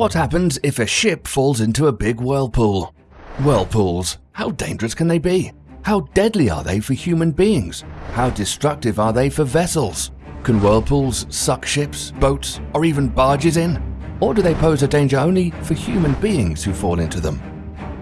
What happens if a ship falls into a big whirlpool? Whirlpools, how dangerous can they be? How deadly are they for human beings? How destructive are they for vessels? Can whirlpools suck ships, boats, or even barges in? Or do they pose a danger only for human beings who fall into them?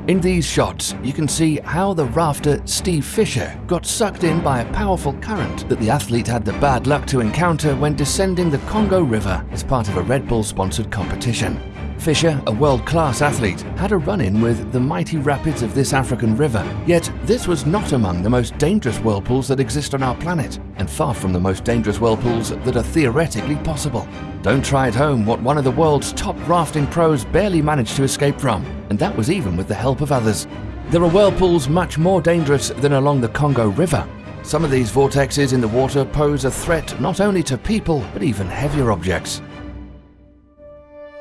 In these shots, you can see how the rafter Steve Fisher got sucked in by a powerful current that the athlete had the bad luck to encounter when descending the Congo River as part of a Red Bull sponsored competition. Fisher, a world-class athlete, had a run-in with the mighty rapids of this African river. Yet this was not among the most dangerous whirlpools that exist on our planet, and far from the most dangerous whirlpools that are theoretically possible. Don't try at home what one of the world's top rafting pros barely managed to escape from, and that was even with the help of others. There are whirlpools much more dangerous than along the Congo River. Some of these vortexes in the water pose a threat not only to people, but even heavier objects.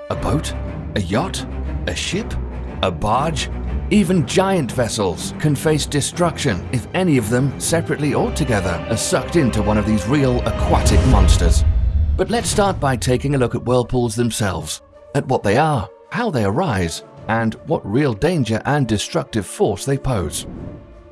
A boat? A yacht? A ship? A barge? Even giant vessels can face destruction if any of them, separately or together, are sucked into one of these real aquatic monsters. But let's start by taking a look at whirlpools themselves, at what they are, how they arise, and what real danger and destructive force they pose.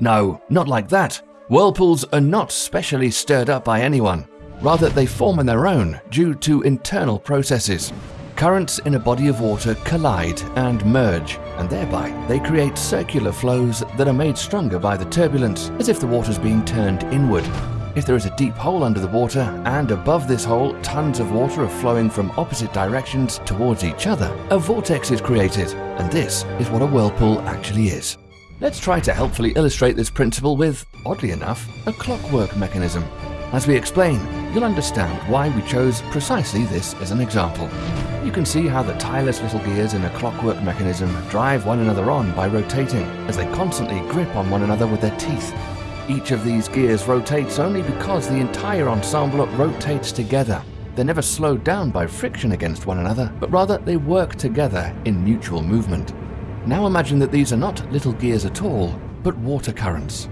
No, not like that. Whirlpools are not specially stirred up by anyone. Rather, they form on their own due to internal processes. Currents in a body of water collide and merge, and thereby they create circular flows that are made stronger by the turbulence, as if the water is being turned inward. If there is a deep hole under the water, and above this hole tons of water are flowing from opposite directions towards each other, a vortex is created, and this is what a whirlpool actually is. Let's try to helpfully illustrate this principle with, oddly enough, a clockwork mechanism. As we explain, you'll understand why we chose precisely this as an example. You can see how the tireless little gears in a clockwork mechanism drive one another on by rotating, as they constantly grip on one another with their teeth. Each of these gears rotates only because the entire ensemble rotates together. They're never slowed down by friction against one another, but rather they work together in mutual movement. Now imagine that these are not little gears at all, but water currents.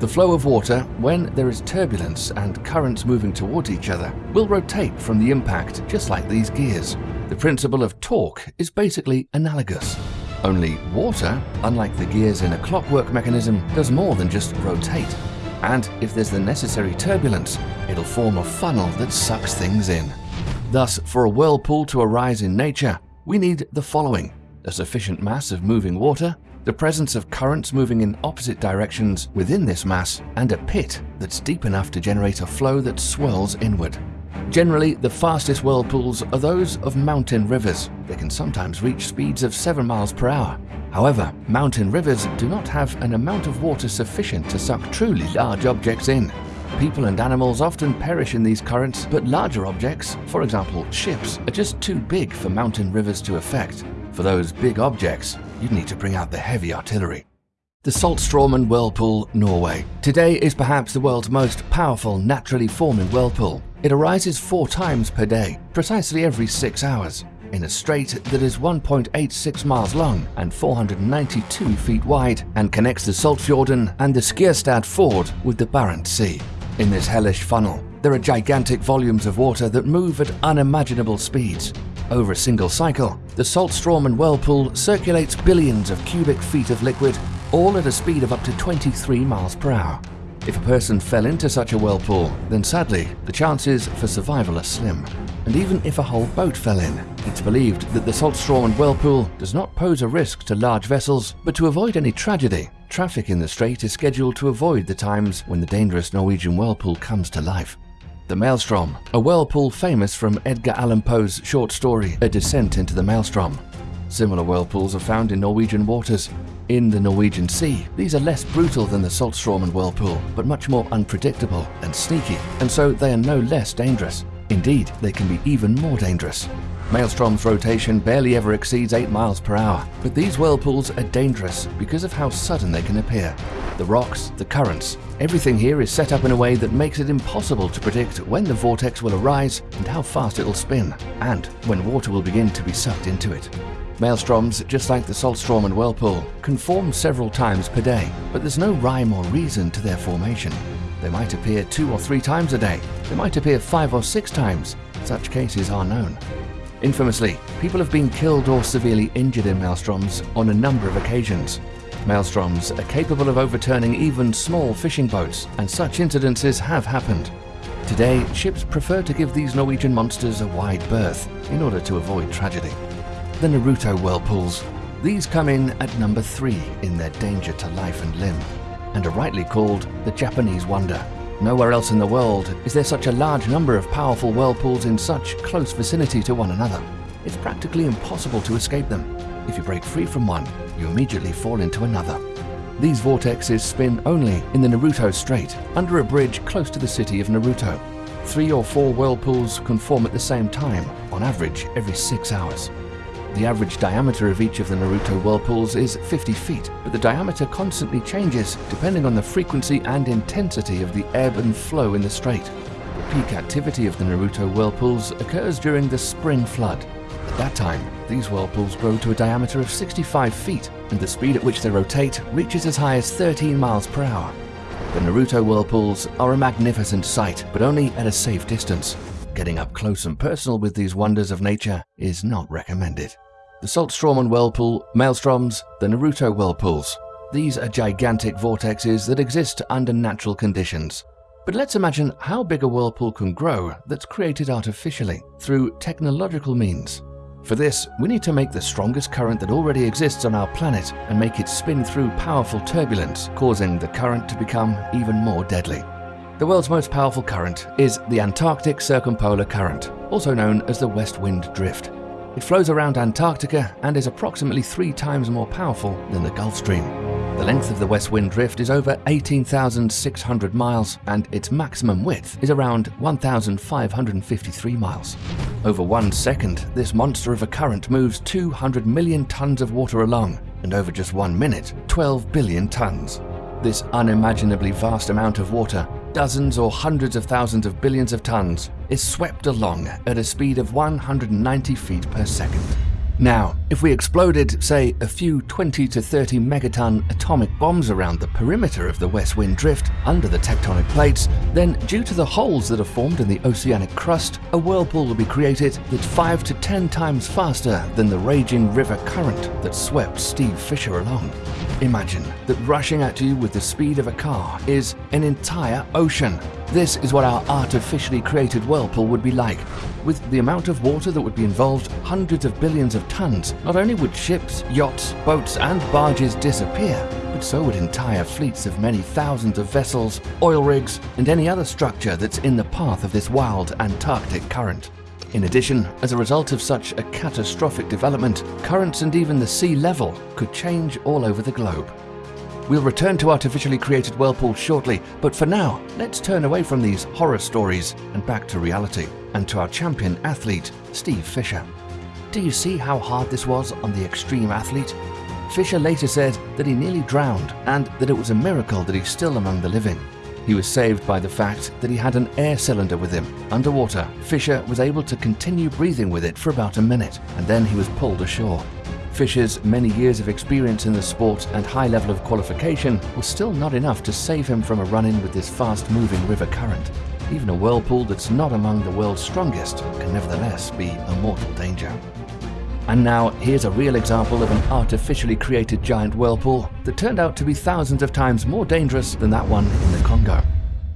The flow of water, when there is turbulence and currents moving towards each other, will rotate from the impact just like these gears. The principle of torque is basically analogous. Only water, unlike the gears in a clockwork mechanism, does more than just rotate. And if there's the necessary turbulence, it'll form a funnel that sucks things in. Thus, for a whirlpool to arise in nature, we need the following a sufficient mass of moving water, the presence of currents moving in opposite directions within this mass, and a pit that's deep enough to generate a flow that swirls inward. Generally, the fastest whirlpools are those of mountain rivers. They can sometimes reach speeds of 7 miles per hour. However, mountain rivers do not have an amount of water sufficient to suck truly large objects in. People and animals often perish in these currents, but larger objects, for example ships, are just too big for mountain rivers to affect. For those big objects, you'd need to bring out the heavy artillery. The Saltstraumen Whirlpool, Norway. Today is perhaps the world's most powerful naturally forming whirlpool. It arises four times per day, precisely every six hours, in a strait that is 1.86 miles long and 492 feet wide and connects the Saltfjorden and the Skjerstad Fjord with the Barents Sea. In this hellish funnel, there are gigantic volumes of water that move at unimaginable speeds, over a single cycle, the Saltstraumen whirlpool circulates billions of cubic feet of liquid, all at a speed of up to 23 miles per hour. If a person fell into such a whirlpool, then sadly, the chances for survival are slim. And even if a whole boat fell in, it's believed that the Saltstraumen whirlpool does not pose a risk to large vessels, but to avoid any tragedy, traffic in the strait is scheduled to avoid the times when the dangerous Norwegian whirlpool comes to life. The Maelstrom, a whirlpool famous from Edgar Allan Poe's short story A Descent into the Maelstrom. Similar whirlpools are found in Norwegian waters. In the Norwegian Sea, these are less brutal than the Saltstraumen whirlpool, but much more unpredictable and sneaky, and so they are no less dangerous. Indeed, they can be even more dangerous. Maelstrom's rotation barely ever exceeds 8 miles per hour, but these whirlpools are dangerous because of how sudden they can appear the rocks, the currents. Everything here is set up in a way that makes it impossible to predict when the vortex will arise and how fast it will spin, and when water will begin to be sucked into it. Maelstroms, just like the Saltstraumen whirlpool, can form several times per day, but there's no rhyme or reason to their formation. They might appear two or three times a day. They might appear five or six times. Such cases are known. Infamously, people have been killed or severely injured in maelstroms on a number of occasions. Maelstroms are capable of overturning even small fishing boats, and such incidences have happened. Today, ships prefer to give these Norwegian monsters a wide berth in order to avoid tragedy. The Naruto whirlpools. These come in at number three in their danger to life and limb, and are rightly called the Japanese wonder. Nowhere else in the world is there such a large number of powerful whirlpools in such close vicinity to one another. It's practically impossible to escape them. If you break free from one, you immediately fall into another. These vortexes spin only in the Naruto Strait, under a bridge close to the city of Naruto. Three or four whirlpools can form at the same time, on average every six hours. The average diameter of each of the Naruto whirlpools is 50 feet, but the diameter constantly changes depending on the frequency and intensity of the ebb and flow in the strait. The peak activity of the Naruto whirlpools occurs during the spring flood. At that time, these whirlpools grow to a diameter of 65 feet, and the speed at which they rotate reaches as high as 13 miles per hour. The Naruto whirlpools are a magnificent sight, but only at a safe distance. Getting up close and personal with these wonders of nature is not recommended the Saltstraumen Whirlpool, Maelstroms, the Naruto Whirlpools. These are gigantic vortexes that exist under natural conditions. But let's imagine how big a whirlpool can grow that's created artificially through technological means. For this, we need to make the strongest current that already exists on our planet and make it spin through powerful turbulence, causing the current to become even more deadly. The world's most powerful current is the Antarctic Circumpolar Current, also known as the West Wind Drift. It flows around Antarctica and is approximately three times more powerful than the Gulf Stream. The length of the West Wind Drift is over 18,600 miles and its maximum width is around 1,553 miles. Over one second, this monster of a current moves 200 million tons of water along, and over just one minute, 12 billion tons. This unimaginably vast amount of water dozens or hundreds of thousands of billions of tons, is swept along at a speed of 190 feet per second. Now, if we exploded, say, a few 20 to 30 megaton atomic bombs around the perimeter of the west wind drift under the tectonic plates, then due to the holes that are formed in the oceanic crust, a whirlpool will be created that's 5 to 10 times faster than the raging river current that swept Steve Fisher along. Imagine that rushing at you with the speed of a car is an entire ocean. This is what our artificially created whirlpool would be like. With the amount of water that would be involved, hundreds of billions of tons, not only would ships, yachts, boats, and barges disappear, but so would entire fleets of many thousands of vessels, oil rigs, and any other structure that's in the path of this wild Antarctic current. In addition, as a result of such a catastrophic development, currents and even the sea level could change all over the globe. We'll return to artificially created whirlpools shortly, but for now, let's turn away from these horror stories and back to reality, and to our champion athlete, Steve Fisher. Do you see how hard this was on the extreme athlete? Fisher later said that he nearly drowned and that it was a miracle that he's still among the living. He was saved by the fact that he had an air cylinder with him. Underwater, Fisher was able to continue breathing with it for about a minute, and then he was pulled ashore. Fisher's many years of experience in the sport and high level of qualification was still not enough to save him from a run-in with this fast-moving river current. Even a whirlpool that's not among the world's strongest can nevertheless be a mortal danger. And now, here's a real example of an artificially created giant whirlpool that turned out to be thousands of times more dangerous than that one in the Congo.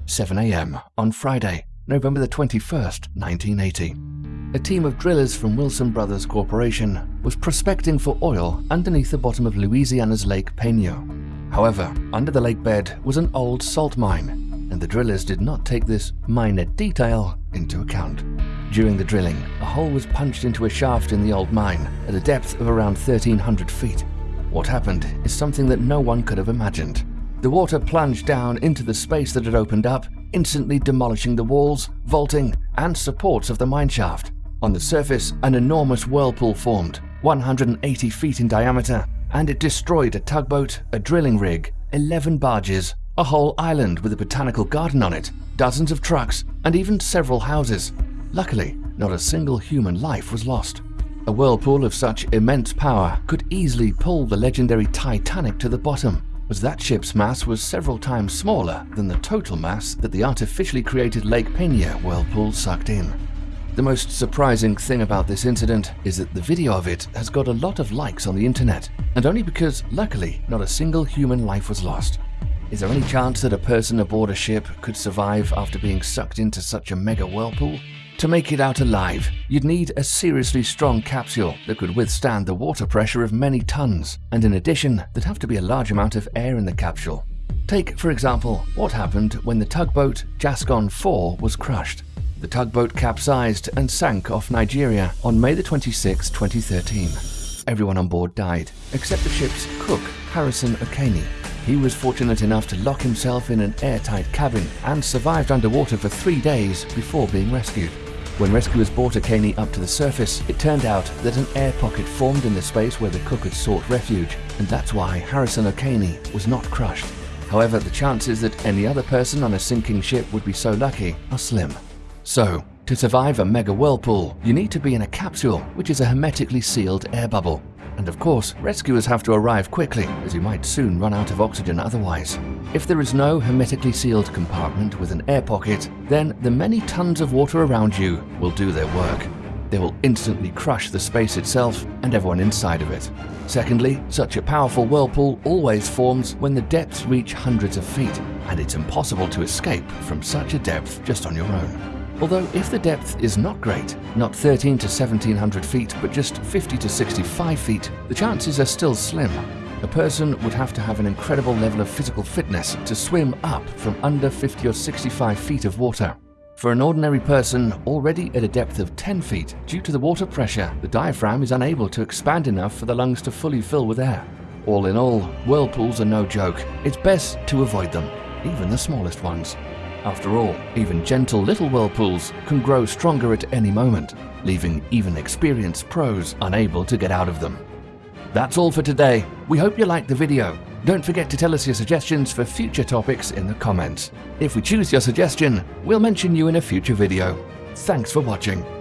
7am on Friday, November the 21st, 1980. A team of drillers from Wilson Brothers Corporation was prospecting for oil underneath the bottom of Louisiana's Lake Peigneur. However, under the lake bed was an old salt mine and the drillers did not take this minor detail into account. During the drilling, a hole was punched into a shaft in the old mine at a depth of around 1300 feet. What happened is something that no one could have imagined. The water plunged down into the space that had opened up, instantly demolishing the walls, vaulting, and supports of the mine shaft. On the surface, an enormous whirlpool formed, 180 feet in diameter, and it destroyed a tugboat, a drilling rig, 11 barges, a whole island with a botanical garden on it, dozens of trucks, and even several houses. Luckily, not a single human life was lost. A whirlpool of such immense power could easily pull the legendary Titanic to the bottom, as that ship's mass was several times smaller than the total mass that the artificially created Lake Peigneur whirlpool sucked in. The most surprising thing about this incident is that the video of it has got a lot of likes on the internet, and only because, luckily, not a single human life was lost. Is there any chance that a person aboard a ship could survive after being sucked into such a mega whirlpool? To make it out alive, you'd need a seriously strong capsule that could withstand the water pressure of many tons, and in addition, there'd have to be a large amount of air in the capsule. Take, for example, what happened when the tugboat Jascon 4 was crushed. The tugboat capsized and sank off Nigeria on May 26, 2013. Everyone on board died, except the ship's cook, Harrison Okene. He was fortunate enough to lock himself in an airtight cabin and survived underwater for three days before being rescued. When rescuers brought Okene up to the surface, it turned out that an air pocket formed in the space where the cook had sought refuge, and that's why Harrison Okene was not crushed. However, the chances that any other person on a sinking ship would be so lucky are slim. So, to survive a mega whirlpool, you need to be in a capsule, which is a hermetically sealed air bubble. And of course, rescuers have to arrive quickly, as you might soon run out of oxygen otherwise. If there is no hermetically sealed compartment with an air pocket, then the many tons of water around you will do their work. They will instantly crush the space itself and everyone inside of it. Secondly, such a powerful whirlpool always forms when the depths reach hundreds of feet, and it's impossible to escape from such a depth just on your own. Although if the depth is not great, not 13 to 1700 feet, but just 50 to 65 feet, the chances are still slim. A person would have to have an incredible level of physical fitness to swim up from under 50 or 65 feet of water. For an ordinary person already at a depth of 10 feet, due to the water pressure, the diaphragm is unable to expand enough for the lungs to fully fill with air. All in all, whirlpools are no joke. It's best to avoid them, even the smallest ones. After all, even gentle little whirlpools can grow stronger at any moment, leaving even experienced pros unable to get out of them. That's all for today. We hope you liked the video. Don't forget to tell us your suggestions for future topics in the comments. If we choose your suggestion, we'll mention you in a future video. Thanks for watching.